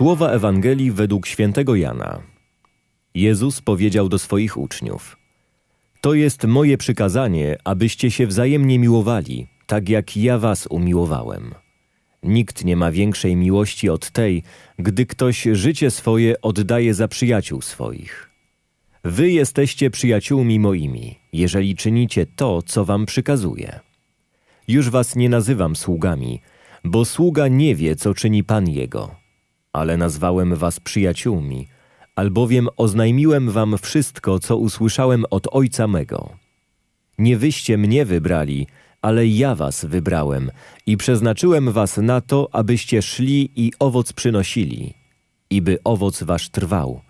Słowa Ewangelii według świętego Jana. Jezus powiedział do swoich uczniów: To jest moje przykazanie, abyście się wzajemnie miłowali, tak jak ja was umiłowałem. Nikt nie ma większej miłości od tej, gdy ktoś życie swoje oddaje za przyjaciół swoich. Wy jesteście przyjaciółmi moimi, jeżeli czynicie to, co wam przykazuję. Już was nie nazywam sługami, bo sługa nie wie, co czyni Pan jego. Ale nazwałem was przyjaciółmi, albowiem oznajmiłem wam wszystko, co usłyszałem od Ojca mego. Nie wyście mnie wybrali, ale ja was wybrałem i przeznaczyłem was na to, abyście szli i owoc przynosili, i by owoc wasz trwał,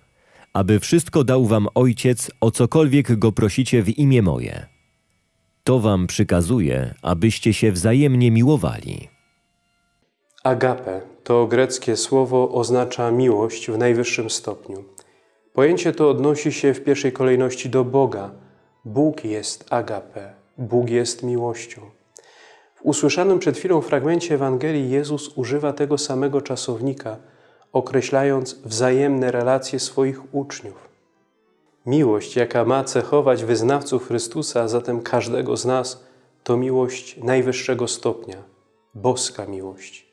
aby wszystko dał wam Ojciec, o cokolwiek go prosicie w imię moje. To wam przykazuję, abyście się wzajemnie miłowali. Agape to greckie słowo oznacza miłość w najwyższym stopniu. Pojęcie to odnosi się w pierwszej kolejności do Boga. Bóg jest agape, Bóg jest miłością. W usłyszanym przed chwilą fragmencie Ewangelii Jezus używa tego samego czasownika, określając wzajemne relacje swoich uczniów. Miłość, jaka ma cechować wyznawców Chrystusa, a zatem każdego z nas, to miłość najwyższego stopnia, boska miłość.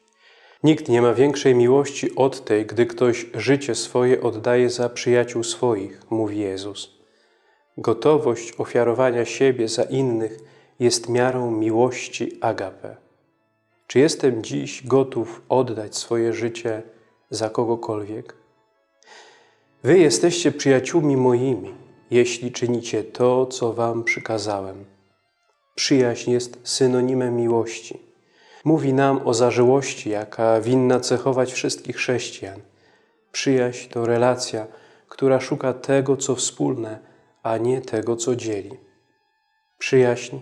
Nikt nie ma większej miłości od tej, gdy ktoś życie swoje oddaje za przyjaciół swoich, mówi Jezus. Gotowość ofiarowania siebie za innych jest miarą miłości agape. Czy jestem dziś gotów oddać swoje życie za kogokolwiek? Wy jesteście przyjaciółmi moimi, jeśli czynicie to, co wam przykazałem. Przyjaźń jest synonimem miłości. Mówi nam o zażyłości, jaka winna cechować wszystkich chrześcijan. Przyjaźń to relacja, która szuka tego, co wspólne, a nie tego, co dzieli. Przyjaźń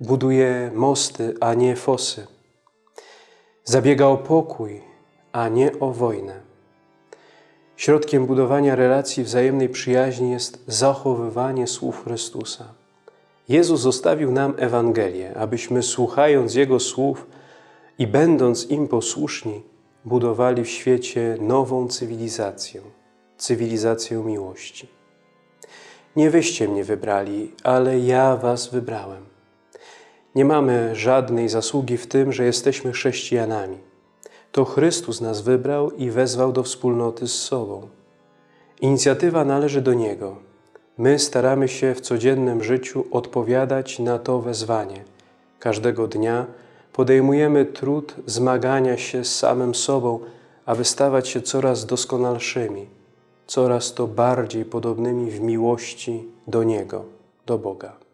buduje mosty, a nie fosy. Zabiega o pokój, a nie o wojnę. Środkiem budowania relacji wzajemnej przyjaźni jest zachowywanie słów Chrystusa. Jezus zostawił nam Ewangelię, abyśmy słuchając Jego słów i będąc im posłuszni, budowali w świecie nową cywilizację, cywilizację miłości. Nie wyście mnie wybrali, ale ja was wybrałem. Nie mamy żadnej zasługi w tym, że jesteśmy chrześcijanami. To Chrystus nas wybrał i wezwał do wspólnoty z sobą. Inicjatywa należy do Niego. My staramy się w codziennym życiu odpowiadać na to wezwanie. Każdego dnia podejmujemy trud zmagania się z samym sobą, aby stawać się coraz doskonalszymi, coraz to bardziej podobnymi w miłości do Niego, do Boga.